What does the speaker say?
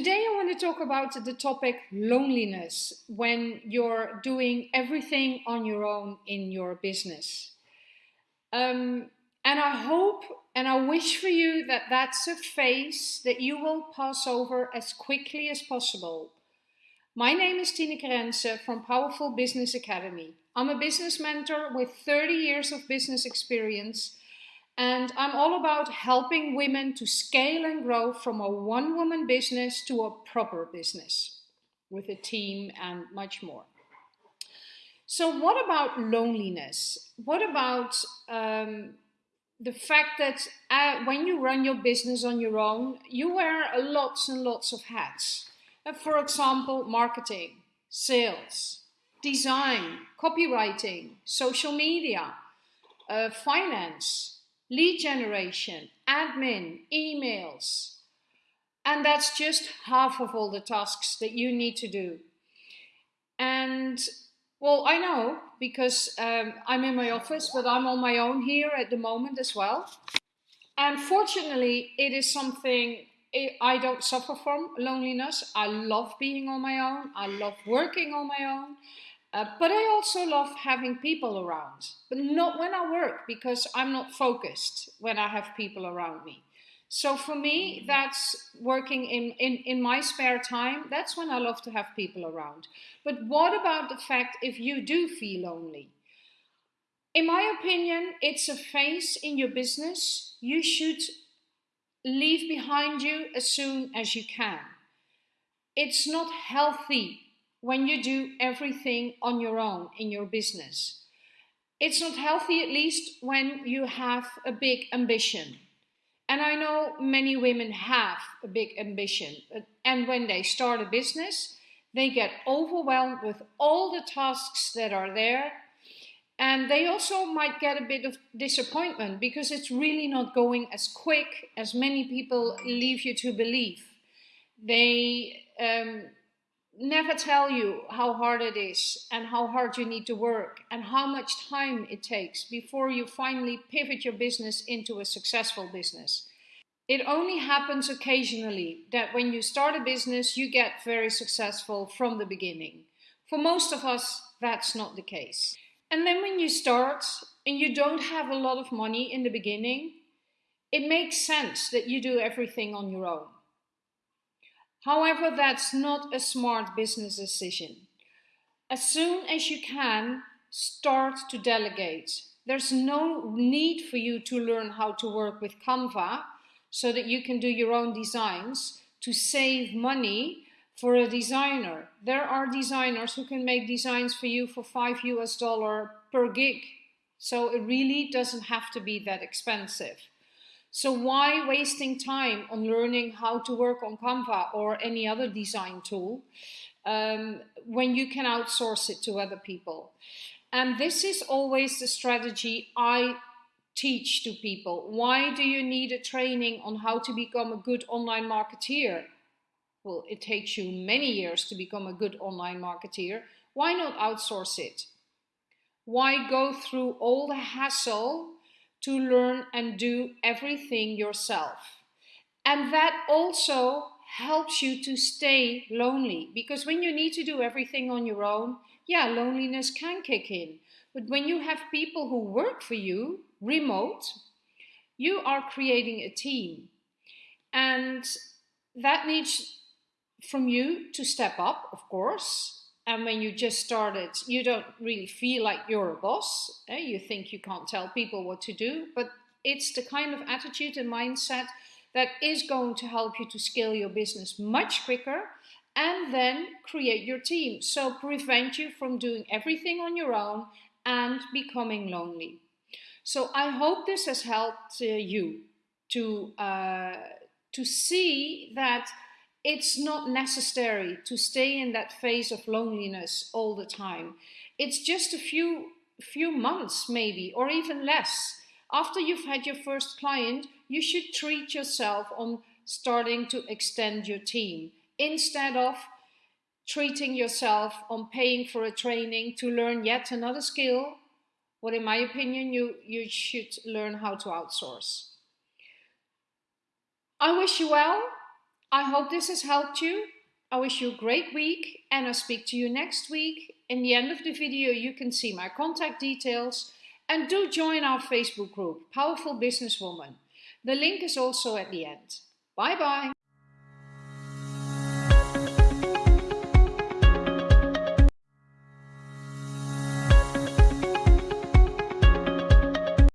Today I want to talk about the topic loneliness when you're doing everything on your own in your business. Um, and I hope and I wish for you that that's a phase that you will pass over as quickly as possible. My name is Tineke Rense from Powerful Business Academy. I'm a business mentor with 30 years of business experience and I'm all about helping women to scale and grow from a one woman business to a proper business with a team and much more. So, what about loneliness? What about um, the fact that uh, when you run your business on your own, you wear lots and lots of hats? Uh, for example, marketing, sales, design, copywriting, social media, uh, finance, lead generation, admin, emails. And that's just half of all the tasks that you need to do. And well, I know because um, I'm in my office, but I'm on my own here at the moment as well. And fortunately, it is something I don't suffer from loneliness. I love being on my own. I love working on my own. Uh, but I also love having people around, but not when I work because I'm not focused when I have people around me. So for me, mm-hmm. that's working in, in, in my spare time. That's when I love to have people around. But what about the fact if you do feel lonely? In my opinion, it's a phase in your business you should leave behind you as soon as you can. It's not healthy when you do everything on your own in your business. It's not healthy, at least, when you have a big ambition. And I know many women have a big ambition, and when they start a business, they get overwhelmed with all the tasks that are there. And they also might get a bit of disappointment because it's really not going as quick as many people leave you to believe. They um, never tell you how hard it is and how hard you need to work and how much time it takes before you finally pivot your business into a successful business. It only happens occasionally that when you start a business, you get very successful from the beginning. For most of us, that's not the case. And then when you start and you don't have a lot of money in the beginning, it makes sense that you do everything on your own. However, that's not a smart business decision. As soon as you can, start to delegate. There's no need for you to learn how to work with Canva so that you can do your own designs to save money for a designer. There are designers who can make designs for you for 5 US dollar per gig. So it really doesn't have to be that expensive. So why wasting time on learning how to work on Canva or any other design tool um, when you can outsource it to other people? And this is always the strategy I teach to people. Why do you need a training on how to become a good online marketeer? Well, it takes you many years to become a good online marketeer. Why not outsource it? Why go through all the hassle to learn and do everything yourself. And that also helps you to stay lonely because when you need to do everything on your own, yeah, loneliness can kick in. But when you have people who work for you remote, you are creating a team. And that needs from you to step up, of course, and when you just started, you don't really feel like you're a boss. Eh? You think you can't tell people what to do, but it's the kind of attitude and mindset that is going to help you to scale your business much quicker and then create your team. So prevent you from doing everything on your own and becoming lonely. So I hope this has helped uh, you to uh, to see that it's not necessary to stay in that phase of loneliness all the time. It's just a few few months maybe or even less. After you've had your first client, you should treat yourself on starting to extend your team instead of treating yourself on paying for a training to learn yet another skill what in my opinion you you should learn how to outsource. I wish you well I hope this has helped you. I wish you a great week and I'll speak to you next week. In the end of the video, you can see my contact details and do join our Facebook group, Powerful Businesswoman. The link is also at the end. Bye bye.